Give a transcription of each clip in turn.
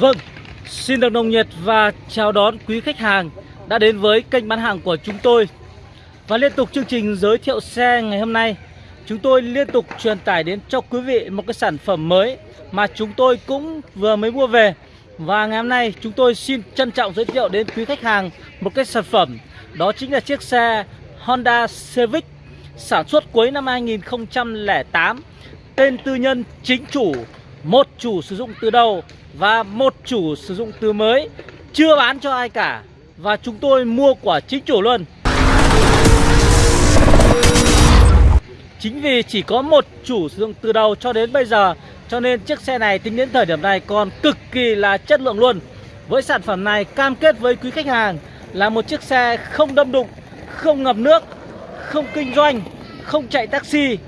Vâng, xin được nồng nhiệt và chào đón quý khách hàng đã đến với kênh bán hàng của chúng tôi. Và liên tục chương trình giới thiệu xe ngày hôm nay Chúng tôi liên tục truyền tải đến cho quý vị một cái sản phẩm mới Mà chúng tôi cũng vừa mới mua về. Và ngày hôm nay chúng tôi xin trân trọng giới thiệu đến quý khách hàng một cái sản phẩm Đó chính là chiếc xe Honda Civic Sản xuất cuối năm 2008 Tên tư nhân chính chủ Một chủ sử dụng từ đầu. Và một chủ sử dụng từ mới Chưa bán cho ai cả. Và chúng tôi mua của chính chủ luôn. Chính vì chỉ có một chủ sử dụng từ đầu cho đến bây giờ Cho nên chiếc xe này tính đến thời điểm này còn cực kỳ là chất lượng luôn. Với sản phẩm này cam kết với quý khách hàng Là một chiếc xe không đâm đụng, không ngập nước, không kinh doanh, không chạy taxi.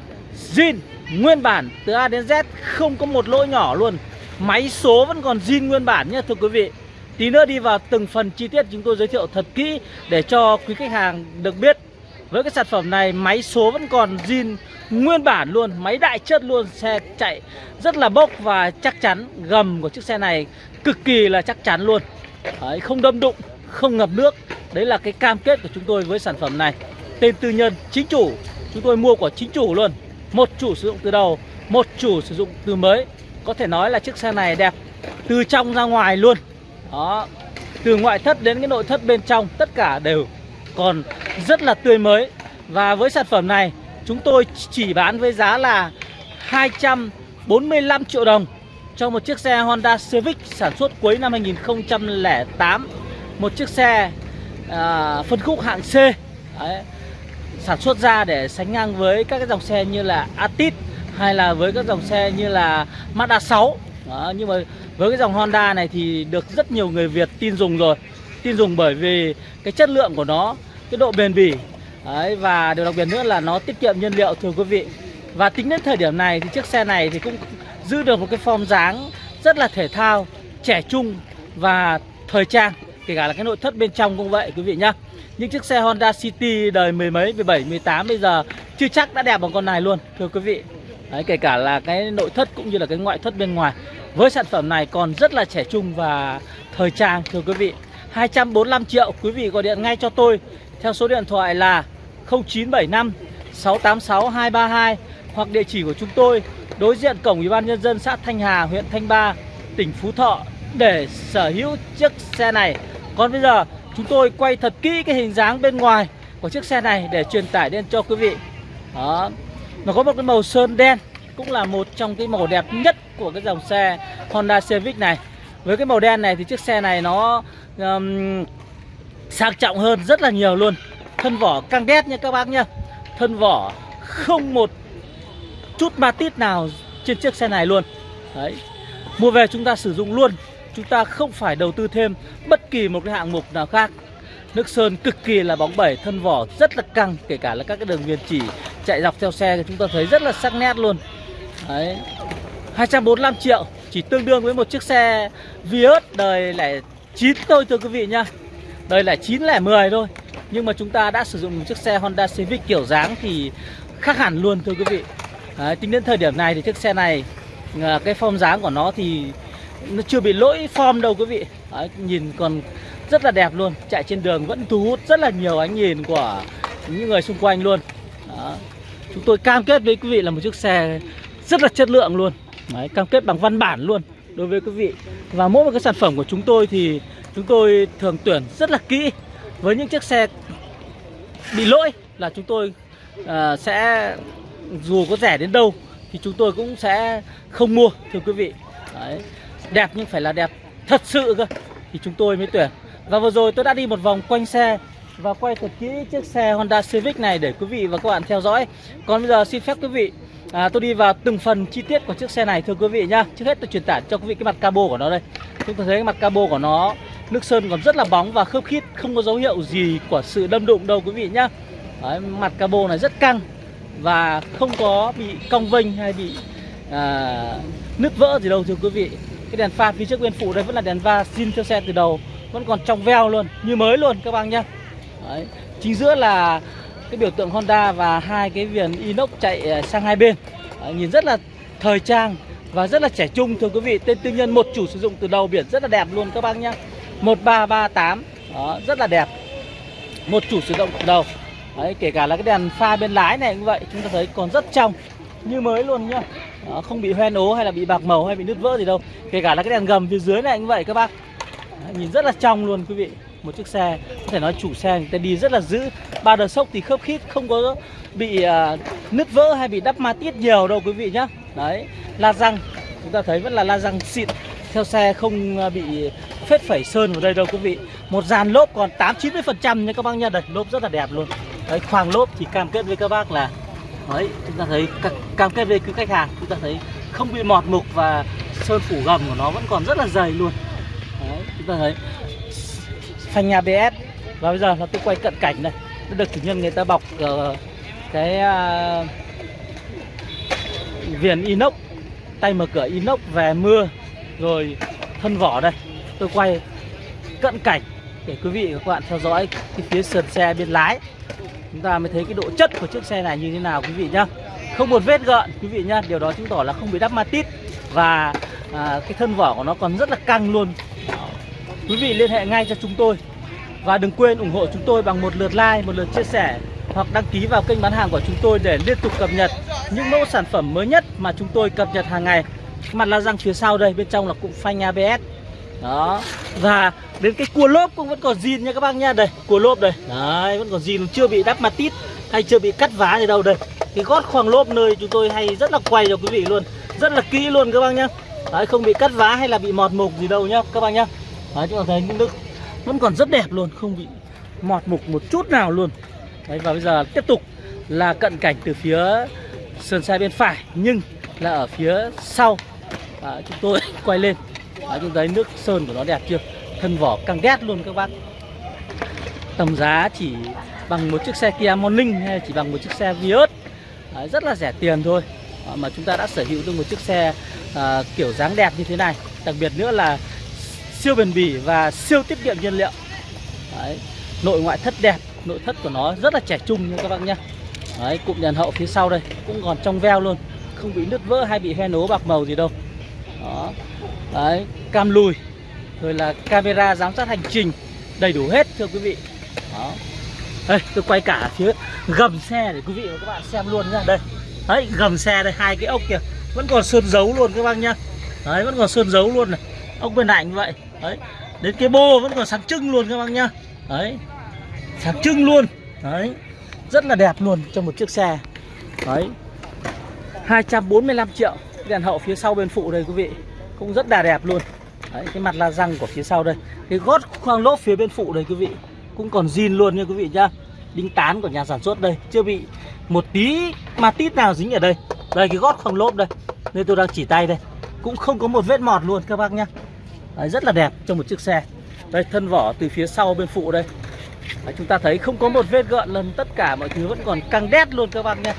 Zin nguyên bản từ A đến Z không có một lỗi nhỏ luôn. Máy số vẫn còn zin nguyên bản nhé thưa quý vị. Tí nữa đi vào từng phần chi tiết chúng tôi giới thiệu thật kỹ Để cho quý khách hàng được biết. Với cái sản phẩm này máy số vẫn còn zin nguyên bản luôn Máy đại chất luôn Xe chạy rất là bốc và chắc chắn Gầm của chiếc xe này cực kỳ là chắc chắn luôn. Đấy, Không đâm đụng, không ngập nước. Đấy là cái cam kết của chúng tôi với sản phẩm này. Tên tư nhân chính chủ. Chúng tôi mua của chính chủ luôn. Một chủ sử dụng từ đầu Một chủ sử dụng từ mới. Có thể nói là chiếc xe này đẹp Từ trong ra ngoài luôn. Đó Từ ngoại thất đến cái nội thất bên trong Tất cả đều còn rất là tươi mới. Và với sản phẩm này Chúng tôi chỉ bán với giá là 245 triệu đồng Cho một chiếc xe Honda Civic Sản xuất cuối năm 2008 Một chiếc xe à, phân khúc hạng C. Đấy sản xuất ra để sánh ngang với các cái dòng xe như là Atit hay là với các dòng xe như là Mazda 6 đó, nhưng mà với cái dòng Honda này thì được rất nhiều người Việt tin dùng rồi. Tin dùng bởi vì cái chất lượng của nó cái độ bền bỉ. Đấy, và điều đặc biệt nữa là nó tiết kiệm nhiên liệu thưa quý vị. Và tính đến thời điểm này thì chiếc xe này thì cũng giữ được một cái form dáng rất là thể thao trẻ trung và thời trang kể cả là cái nội thất bên trong cũng vậy quý vị nhá. Những chiếc xe Honda City đời mười mấy, 17, 18 bây giờ chưa chắc đã đẹp bằng con này luôn thưa quý vị. Đấy, kể cả là cái nội thất cũng như là cái ngoại thất bên ngoài. Với sản phẩm này còn rất là trẻ trung và thời trang thưa quý vị. 245 triệu quý vị gọi điện ngay cho tôi theo số điện thoại là 0975 686 232 hoặc địa chỉ của chúng tôi đối diện cổng Ủy ban nhân dân xã Thanh Hà, huyện Thanh Ba, tỉnh Phú Thọ để sở hữu chiếc xe này. Còn bây giờ Chúng tôi quay thật kỹ cái hình dáng bên ngoài của chiếc xe này để truyền tải đến cho quý vị Đó nó có một cái màu sơn đen Cũng là một trong cái màu đẹp nhất của cái dòng xe Honda Civic này. Với cái màu đen này thì chiếc xe này nó um, sang trọng hơn rất là nhiều luôn. Thân vỏ căng đét nha các bác nhá. Thân vỏ không một chút ma tít nào trên chiếc xe này luôn. Đấy. Mua về chúng ta sử dụng luôn. Chúng ta không phải đầu tư thêm bất kỳ một cái hạng mục nào khác. Nước sơn cực kỳ là bóng bẩy, thân vỏ rất là căng Kể cả là các cái đường viền chỉ chạy dọc theo xe thì chúng ta thấy rất là sắc nét luôn. Đấy 245 triệu Chỉ tương đương với một chiếc xe Vios đời lẻ 9 thôi thưa quý vị nhá. Đời lẻ 9 lẻ 10 thôi. Nhưng mà chúng ta đã sử dụng một chiếc xe Honda Civic kiểu dáng thì khác hẳn luôn thưa quý vị. Đấy, Tính đến thời điểm này thì chiếc xe này à, Cái form dáng của nó thì nó chưa bị lỗi form đâu quý vị. Đấy, nhìn còn rất là đẹp luôn. Chạy trên đường vẫn thu hút rất là nhiều ánh nhìn của những người xung quanh luôn. Đó. chúng tôi cam kết với quý vị là một chiếc xe rất là chất lượng luôn. Đấy, cam kết bằng văn bản luôn đối với quý vị. Và mỗi một cái sản phẩm của chúng tôi thì chúng tôi thường tuyển rất là kỹ. Với những chiếc xe bị lỗi là chúng tôi uh, sẽ dù có rẻ đến đâu thì chúng tôi cũng sẽ không mua thưa quý vị. Đấy. Đẹp nhưng phải là đẹp thật sự cơ. Thì chúng tôi mới tuyển và vừa rồi tôi đã đi một vòng quanh xe và quay thật kỹ chiếc xe Honda Civic này để quý vị và các bạn theo dõi. Còn bây giờ xin phép quý vị à, tôi đi vào từng phần chi tiết của chiếc xe này thưa quý vị nhá. Trước hết tôi truyền tải cho quý vị cái mặt cabo của nó đây. Chúng ta thấy cái mặt cabo của nó nước sơn còn rất là bóng và khớp khít không có dấu hiệu gì của sự đâm đụng đâu quý vị nhá. Đấy, mặt cabo này rất căng và không có bị cong vênh hay bị à, nứt vỡ gì đâu thưa quý vị. Cái đèn pha phía trước bên phụ đây vẫn là đèn va zin theo xe từ đầu vẫn còn trong veo luôn như mới luôn các bác nhá. Đấy. chính giữa là cái biểu tượng Honda và hai cái viền inox chạy à, sang hai bên. Đấy, nhìn rất là thời trang và rất là trẻ trung thưa quý vị. Tên tư nhân một chủ sử dụng từ đầu biển rất là đẹp luôn các bác nhá. 1338 đó rất là đẹp. Một chủ sử dụng từ đầu. Đấy, kể cả là cái đèn pha bên lái này cũng vậy chúng ta thấy còn rất trong như mới luôn nhá. Đó, không bị hoen ố hay là bị bạc màu hay bị nứt vỡ gì đâu. Kể cả là cái đèn gầm phía dưới này cũng vậy các bác nhìn rất là trong luôn quý vị. Một chiếc xe có thể nói chủ xe người ta đi rất là giữ. Ba đờ sốc thì khớp khít không có bị uh, nứt vỡ hay bị đắp ma tiết nhiều đâu quý vị nhá. Đấy la răng chúng ta thấy vẫn là la răng xịn. Theo xe không à, bị phết phẩy sơn vào đây đâu quý vị. Một dàn lốp còn tám chín mươi phần trăm nha các bác nha đây lốp rất là đẹp luôn. Đấy khoang lốp thì cam kết với các bác là đấy chúng ta thấy cam kết với quý khách hàng chúng ta thấy không bị mọt mục và sơn phủ gầm của nó vẫn còn rất là dày luôn chúng ta thấy phanh BS và bây giờ là tôi quay cận cảnh này. Nó được chủ nhân người ta bọc uh, cái uh, viền inox. Tay mở cửa inox về mưa rồi thân vỏ đây. Tôi quay cận cảnh để quý vị và các bạn theo dõi cái phía sườn xe bên lái. Chúng ta mới thấy cái độ chất của chiếc xe này như thế nào quý vị nhá. Không một vết gợn quý vị nhá. Điều đó chứng tỏ là không bị đắp ma tít. Và à, cái thân vỏ của nó còn rất là căng luôn quý vị liên hệ ngay cho chúng tôi và đừng quên ủng hộ chúng tôi bằng một lượt like, một lượt chia sẻ hoặc đăng ký vào kênh bán hàng của chúng tôi để liên tục cập nhật những mẫu sản phẩm mới nhất mà chúng tôi cập nhật hàng ngày. Mặt la răng phía sau đây, bên trong là cụm phanh ABS đó. Và đến cái cua lốp cũng vẫn còn zin nha các bác nha. Đây, cua lốp đây. Đấy, vẫn còn zin, chưa bị đắp mặt tít hay chưa bị cắt vá gì đâu đây. Cái gót khoang lốp nơi chúng tôi hay rất là quay cho quý vị luôn, rất là kỹ luôn các bác nhá. Đấy, không bị cắt vá hay là bị mọt mục gì đâu nhá, các bác nhá đấy chúng ta thấy nước vẫn còn rất đẹp luôn không bị mọt mục một chút nào luôn. Đấy và bây giờ tiếp tục là cận cảnh từ phía sườn xe bên phải nhưng là ở phía sau. À, chúng tôi quay lên. Đấy chúng thấy nước sơn của nó đẹp chưa? Thân vỏ căng đét luôn các bác. Tầm giá chỉ bằng một chiếc xe Kia Morning hay chỉ bằng một chiếc xe Vios. Đấy, rất là rẻ tiền thôi. À, mà chúng ta đã sở hữu được một chiếc xe à, kiểu dáng đẹp như thế này. Đặc biệt nữa là siêu bền bỉ và siêu tiết kiệm nhiên liệu. Đấy. nội ngoại thất đẹp nội thất của nó rất là trẻ trung nha các bác nhé. Đấy, cụm đèn hậu phía sau đây cũng còn trong veo luôn không bị nứt vỡ hay bị he nố bạc màu gì đâu. Đó. Đấy cam lùi rồi là camera giám sát hành trình đầy đủ hết thưa quý vị. Đó. Đây tôi quay cả phía gầm xe để quý vị và các bạn xem luôn nha. Đây. Đấy gầm xe đây hai cái ốc kìa. Vẫn còn sơn dấu luôn các bác nhá. Đấy vẫn còn sơn dấu luôn này. Ốc bên này như vậy đấy đến cái bô vẫn còn sáng trưng luôn các bác nhá. Đấy sáng trưng luôn. Đấy rất là đẹp luôn cho một chiếc xe. Đấy 245 triệu. Đèn hậu phía sau bên phụ đây quý vị cũng rất là đẹp luôn. Đấy, cái mặt la răng của phía sau đây. Cái gót khoang lốp phía bên phụ đây quý vị cũng còn zin luôn nha quý vị nhá. Đính tán của nhà sản xuất đây chưa bị một tí ma tít nào dính ở đây. Đây cái gót khoang lốp đây nên tôi đang chỉ tay đây. Cũng không có một vết mọt luôn các bác nhá đấy, rất là đẹp cho một chiếc xe. Đây thân vỏ từ phía sau bên phụ đây. Đấy, chúng ta thấy không có một vết gợn lần tất cả mọi thứ vẫn còn căng đét luôn các bạn nhé.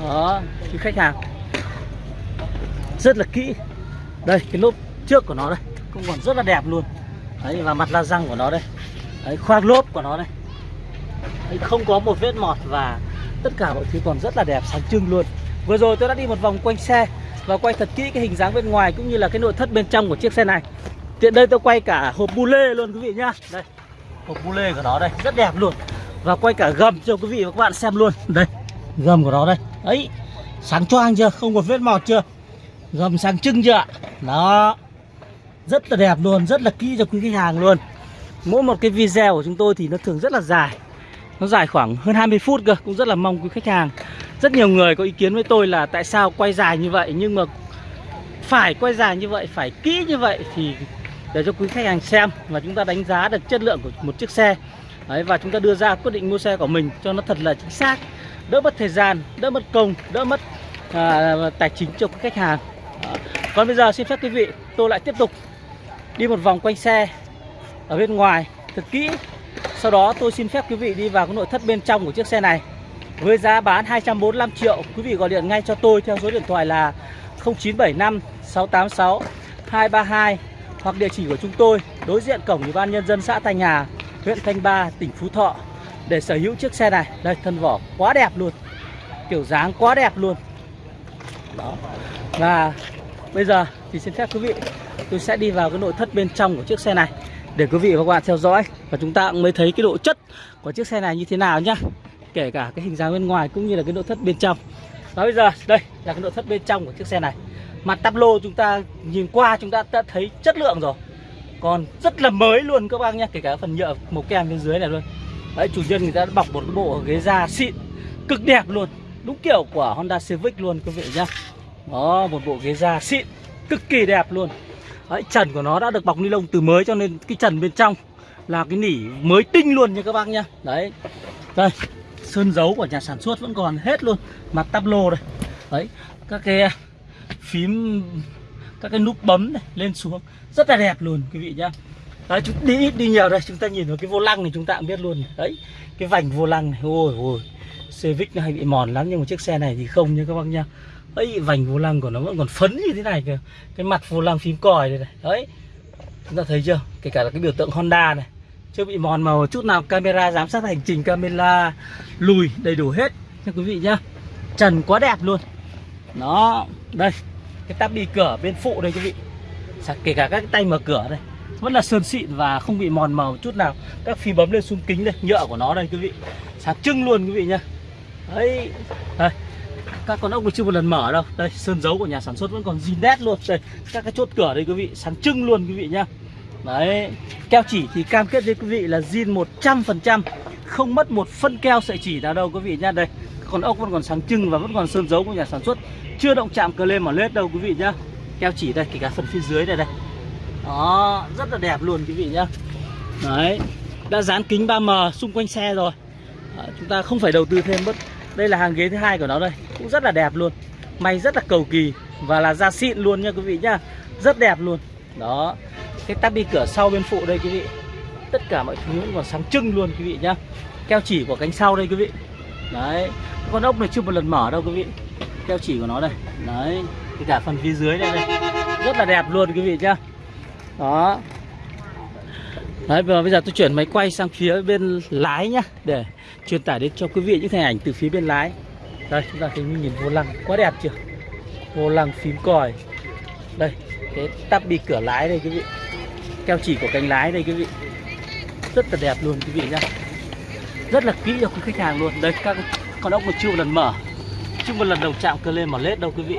đó thì khách hàng rất là kỹ. Đây cái lốp trước của nó đây cũng còn rất là đẹp luôn. Đấy và mặt la răng của nó đây. Đấy, khoang lốp của nó đây. Đấy, không có một vết mọt và tất cả mọi thứ còn rất là đẹp sáng trưng luôn. Vừa rồi tôi đã đi một vòng quanh xe và quay thật kỹ cái hình dáng bên ngoài cũng như là cái nội thất bên trong của chiếc xe này tiện đây tôi quay cả hộp bu lê luôn quý vị nhá. Đây, hộp bu lê của nó đây, rất đẹp luôn. Và quay cả gầm cho quý vị và các bạn xem luôn. Đây, gầm của nó đây. Ấy, sáng choang chưa? Không có vết mọt chưa? Gầm sáng trưng chưa đó rất là đẹp luôn, rất là kỹ cho quý khách hàng luôn. Mỗi một cái video của chúng tôi thì nó thường rất là dài. Nó dài khoảng hơn 20 phút cơ, cũng rất là mong quý khách hàng. Rất nhiều người có ý kiến với tôi là tại sao quay dài như vậy, nhưng mà phải quay dài như vậy, phải kỹ như vậy thì để cho quý khách hàng xem và chúng ta đánh giá được chất lượng của một chiếc xe. Đấy, và chúng ta đưa ra quyết định mua xe của mình cho nó thật là chính xác. Đỡ mất thời gian đỡ mất công đỡ mất à, tài chính cho quý khách hàng. Đó. còn bây giờ xin phép quý vị tôi lại tiếp tục đi một vòng quanh xe ở bên ngoài thật kỹ. Sau đó tôi xin phép quý vị đi vào cái nội thất bên trong của chiếc xe này với giá bán 245 triệu. Quý vị gọi điện ngay cho tôi theo số điện thoại là 0975 686 232 hoặc địa chỉ của chúng tôi đối diện cổng ủy ban nhân dân xã Thanh Hà, huyện Thanh Ba, tỉnh Phú Thọ để sở hữu chiếc xe này. Đây thân vỏ quá đẹp luôn. Kiểu dáng quá đẹp luôn. Đó. Và bây giờ thì xin phép quý vị tôi sẽ đi vào cái nội thất bên trong của chiếc xe này để quý vị và các bạn theo dõi và chúng ta cũng mới thấy cái độ chất của chiếc xe này như thế nào nhá kể cả cái hình dáng bên ngoài cũng như là cái nội thất bên trong và bây giờ đây là cái nội thất bên trong của chiếc xe này mặt tắp lô chúng ta nhìn qua chúng ta đã thấy chất lượng rồi. Còn rất là mới luôn các bác nhé kể cả phần nhựa màu kem bên dưới này luôn. Đấy chủ nhân người ta đã bọc một cái bộ ghế da xịn cực đẹp luôn. Đúng kiểu của Honda Civic luôn quý vị nhá đó một bộ ghế da xịn cực kỳ đẹp luôn. Đấy, trần của nó đã được bọc ni lông từ mới cho nên cái trần bên trong là cái nỉ mới tinh luôn nha các bác nhá đấy. Đây sơn dấu của nhà sản xuất vẫn còn hết luôn. Mặt tắp lô đây. Đấy các cái phím các cái nút bấm này lên xuống. Rất là đẹp luôn, quý vị nhá. Đấy, chúng đi ít, đi nhiều đây, chúng ta nhìn vào cái vô lăng này chúng ta cũng biết luôn đấy, cái vành vô lăng này, ôi ôi, Civic nó hay bị mòn lắm, nhưng mà chiếc xe này thì không nha các bác nhá. Ấy, vành vô lăng của nó vẫn còn phấn như thế này kìa. Cái mặt vô lăng phím còi đây này. Đấy, chúng ta thấy chưa? Kể cả là cái biểu tượng Honda này. Chưa bị mòn màu chút nào, camera giám sát hành trình, camera lùi đầy đủ hết nha quý vị nhá. Trần quá đẹp luôn nó, đây, cái tắp đi cửa bên phụ đây quý vị. Kể cả các tay mở cửa đây. Vẫn là sơn xịn và không bị mòn màu chút nào. Các phí bấm lên xuống kính đây, nhựa của nó đây quý vị. Sáng trưng luôn quý vị nhá. Đấy, đây. Các con ốc chưa một lần mở đâu. Đây, sơn dấu của nhà sản xuất vẫn còn zin nét luôn. Đây, các cái chốt cửa đây quý vị. Sáng trưng luôn quý vị nhá. Đấy, keo chỉ thì cam kết với quý vị là zin 100% không mất một phân keo sợi chỉ nào đâu quý vị nhá. Đây, con ốc vẫn còn sáng trưng và vẫn còn sơn dấu của nhà sản xuất chưa động chạm cờ lên mà lết đâu quý vị nhá. Keo chỉ đây kể cả phần phía dưới này đây. Đó rất là đẹp luôn quý vị nhá. Đấy đã dán kính 3M xung quanh xe rồi. Đó, chúng ta không phải đầu tư thêm bất đây là hàng ghế thứ hai của nó đây. Cũng rất là đẹp luôn. May rất là cầu kỳ và là da xịn luôn nha quý vị nhá. Rất đẹp luôn. Đó cái tắp đi cửa sau bên phụ đây quý vị. Tất cả mọi thứ còn sáng trưng luôn quý vị nhá. Keo chỉ của cánh sau đây quý vị. Đấy con ốc này chưa một lần mở đâu quý vị keo chỉ của nó đây. Đấy thì cả phần phía dưới đây, đây. Rất là đẹp luôn quý vị nhá. Đó. Đấy, và bây giờ tôi chuyển máy quay sang phía bên lái nhá Để truyền tải đến cho quý vị những hình ảnh từ phía bên lái. Đây, chúng ta thấy nhìn vô lăng quá đẹp chưa? Vô lăng phím còi. Đây, cái tắp đi cửa lái đây quý vị. Keo chỉ của cánh lái đây quý vị. Rất là đẹp luôn quý vị nhá. Rất là kỹ cho quý khách hàng luôn. Đây, các con ốc một chưa một lần mở chứ một lần đầu chạm cơ lên mà lết đâu quý vị.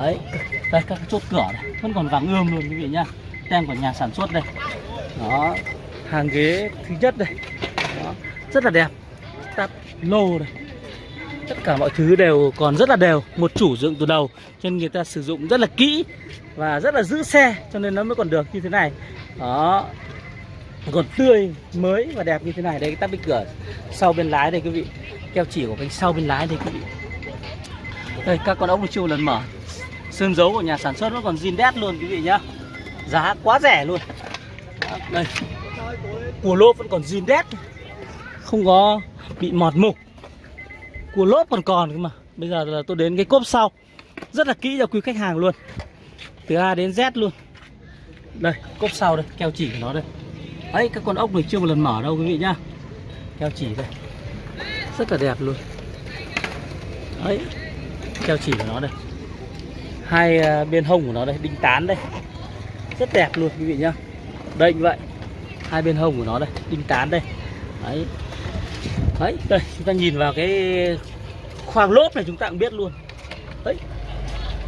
Đấy, đây các chốt cửa này Vẫn còn vàng ươm luôn quý vị nhá. Tem của nhà sản xuất đây. Đó hàng ghế thứ nhất đây. Đó, rất là đẹp. Tắp lô đây. Tất cả mọi thứ đều còn rất là đều một chủ dựng từ đầu cho nên người ta sử dụng rất là kỹ và rất là giữ xe cho nên nó mới còn được như thế này. Đó còn tươi mới và đẹp như thế này. Đây cái tắp bên cửa sau bên lái đây quý vị. Keo chỉ của cánh sau bên lái đây quý vị đây, các con ốc chưa lần mở. Sơn dấu của nhà sản xuất nó còn zin đét luôn, quý vị nhá. Giá quá rẻ luôn. Đây. Cua lốp vẫn còn zin đét. Không có bị mọt mục. Cua lốp còn còn cơ mà. Bây giờ là tôi đến cái cốp sau. Rất là kỹ cho quý khách hàng luôn. Từ A đến Z luôn. Đây, cốp sau đây, Keo chỉ của nó đây. Đấy các con ốc này chưa một lần mở đâu, quý vị nhá. Keo chỉ đây. Rất là đẹp luôn. Đấy Keo chỉ của nó đây. Hai à, bên hông của nó đây, Đinh tán đây. Rất đẹp luôn, quý vị nhá. Đây như vậy. Hai bên hông của nó đây, đinh tán đây. Đấy. Đấy, đây, chúng ta nhìn vào cái khoang lốp này chúng ta cũng biết luôn. Đấy.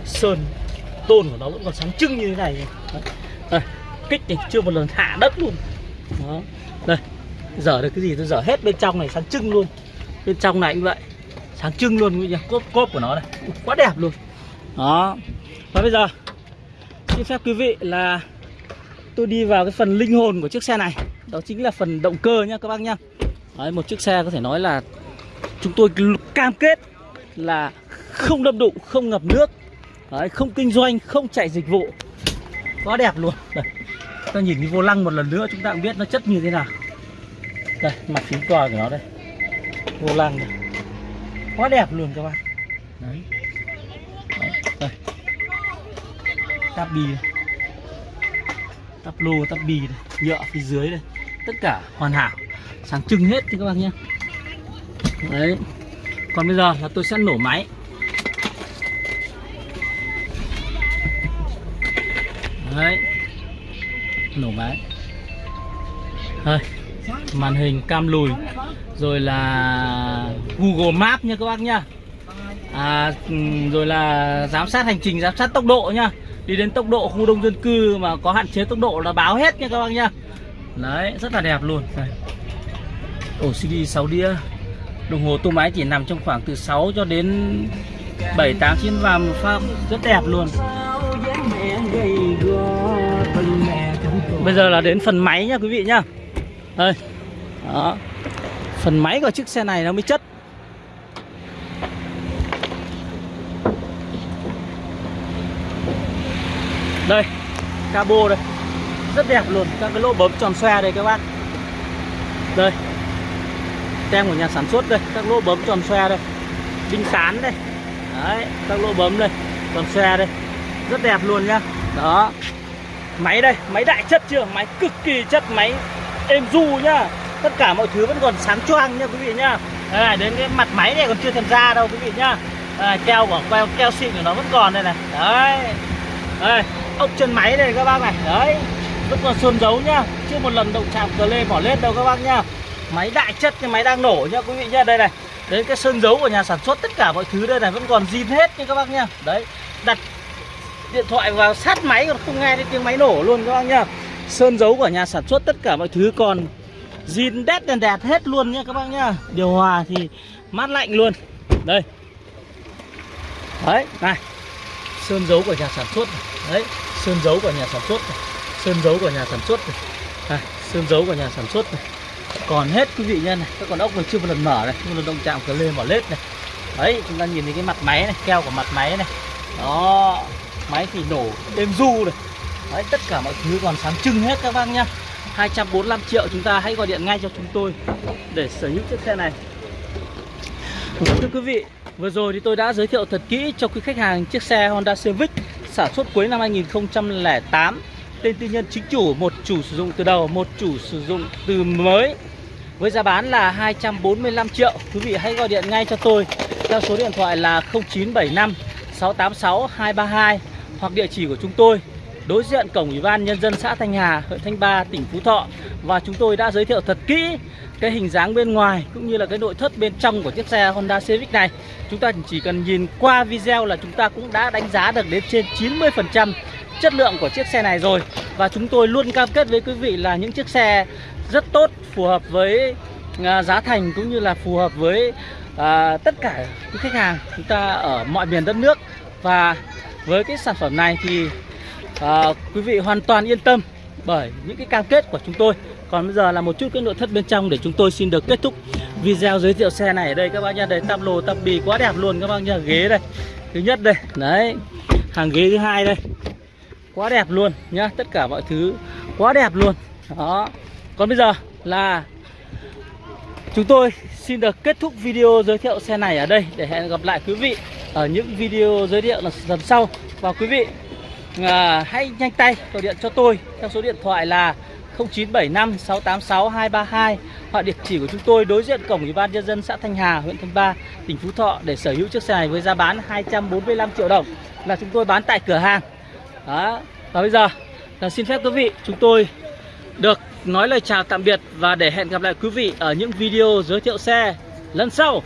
Sơn, tôn của nó vẫn còn sáng trưng như thế này. Đấy. đây, kích này chưa một lần hạ đất luôn. Đó. Đây, dở được cái gì? Tôi dở hết bên trong này, sáng trưng luôn. Bên trong này cũng vậy sáng trưng luôn quý vị cốp cốp của nó đây quá đẹp luôn. Đó. Và bây giờ xin phép quý vị là tôi đi vào cái phần linh hồn của chiếc xe này. Đó chính là phần động cơ nhá các bác nhá. Đấy, một chiếc xe có thể nói là chúng tôi cam kết là không đâm đụng không ngập nước. Đấy, không kinh doanh không chạy dịch vụ. Quá đẹp luôn. Đây. Ta nhìn cái vô lăng một lần nữa chúng ta cũng biết nó chất như thế nào. Đây mặt phím còi của nó đây. Vô lăng này quá đẹp luôn các bạn. Đấy, đấy. tắp bì tắp lô tắp bì này. nhựa phía dưới đây tất cả hoàn hảo. Sáng trưng hết thì các bạn nhé. Đấy. Còn bây giờ là tôi sẽ nổ máy. Đấy. Nổ máy. Thôi màn hình cam lùi rồi là Google Maps nha các bác nhá. À, ừ, rồi là giám sát hành trình giám sát tốc độ nhá. Đi đến tốc độ khu đông dân cư mà có hạn chế tốc độ là báo hết nha các bác nhá. Đấy rất là đẹp luôn. Đây. ổ CD 6 đĩa. Đồng hồ tua máy chỉ nằm trong khoảng từ 6 cho đến 7 8 9 vàng một rất đẹp luôn. Bây giờ là đến phần máy nha quý vị nhá. Đây. Đó. Phần máy của chiếc xe này nó mới chất. Đây Cabo đây. Rất đẹp luôn Các cái lỗ bấm tròn xoe đây các bác. Đây. Tem của nhà sản xuất đây Các lỗ bấm tròn xoe đây. Đinh tán đây. Đấy Các lỗ bấm đây Tròn xoe đây. Rất đẹp luôn nhá. Đó. Máy đây, máy đại chất chưa? Máy cực kỳ chất, máy êm du nhá. Tất cả mọi thứ vẫn còn sáng choang nha quý vị nhá Đây đến cái mặt máy này còn chưa thèm ra đâu quý vị nhá đây, Keo của keo, keo xịn của nó vẫn còn đây này. Đấy. Đây, ốc chân máy đây các bác này. Đấy, vẫn còn sơn dấu nhá Chưa một lần động chạm cờ lê bỏ lết đâu các bác nhá Máy đại chất, cái máy đang nổ nhá quý vị nhá Đây này, đến cái sơn dấu của nhà sản xuất Tất cả mọi thứ đây này vẫn còn zin hết nha các bác nhá Đấy, đặt điện thoại vào sát máy còn không nghe thấy tiếng máy nổ luôn các bác nhá sơn dấu của nhà sản xuất tất cả mọi thứ còn zin đét đèn đẹp hết luôn nhá các bác nhá. Điều hòa thì mát lạnh luôn. Đây. Đấy này. Sơn dấu của nhà sản xuất này. đấy sơn dấu của nhà sản xuất này. sơn dấu của nhà sản xuất này. À, sơn dấu của nhà sản xuất này. Còn hết quý vị nhân này. Các con ốc còn chưa một lần mở này một lần động chạm cửa lên mở lết này. Đấy chúng ta nhìn thấy cái mặt máy này keo của mặt máy này. Đó máy thì nổ êm du này. Đấy, tất cả mọi thứ còn sáng trưng hết các bác nhá. 245 triệu chúng ta hãy gọi điện ngay cho chúng tôi để sở hữu chiếc xe này. Thưa quý vị, vừa rồi thì tôi đã giới thiệu thật kỹ cho quý khách hàng chiếc xe Honda Civic sản xuất cuối năm 2008 Tên tư nhân chính chủ, một chủ sử dụng từ đầu, một chủ sử dụng từ mới Với giá bán là 245 triệu. Quý vị hãy gọi điện ngay cho tôi theo số điện thoại là 0975 686 232 hoặc địa chỉ của chúng tôi đối diện cổng ủy ban nhân dân xã Thanh Hà, huyện Thanh Ba, tỉnh Phú Thọ. Và chúng tôi đã giới thiệu thật kỹ cái hình dáng bên ngoài cũng như là cái nội thất bên trong của chiếc xe Honda Civic này. Chúng ta chỉ cần nhìn qua video là chúng ta cũng đã đánh giá được đến trên 90% chất lượng của chiếc xe này rồi. Và chúng tôi luôn cam kết với quý vị là những chiếc xe rất tốt phù hợp với à, giá thành cũng như là phù hợp với à, tất cả những khách hàng chúng ta ở mọi miền đất nước. Và với cái sản phẩm này thì à, quý vị hoàn toàn yên tâm bởi những cái cam kết của chúng tôi. Còn bây giờ là một chút cái nội thất bên trong để chúng tôi xin được kết thúc video giới thiệu xe này. Ở đây các bác nhá đây tam lồ tam bì quá đẹp luôn các bác nhá ghế đây thứ nhất đây đấy hàng ghế thứ hai đây. Quá đẹp luôn nhá tất cả mọi thứ quá đẹp luôn. Đó. Còn bây giờ là chúng tôi xin được kết thúc video giới thiệu xe này ở đây. Để hẹn gặp lại quý vị ở những video giới thiệu lần sau. Và quý vị à, hãy nhanh tay gọi điện cho tôi theo số điện thoại là 0975 686 232 hoặc địa chỉ của chúng tôi đối diện cổng ủy ban nhân dân xã Thanh Hà, huyện Thanh Ba, tỉnh Phú Thọ để sở hữu chiếc xe này với giá bán 245 triệu đồng là chúng tôi bán tại cửa hàng. Đó. Và bây giờ là xin phép quý vị chúng tôi được nói lời chào tạm biệt và để hẹn gặp lại quý vị ở những video giới thiệu xe lần sau.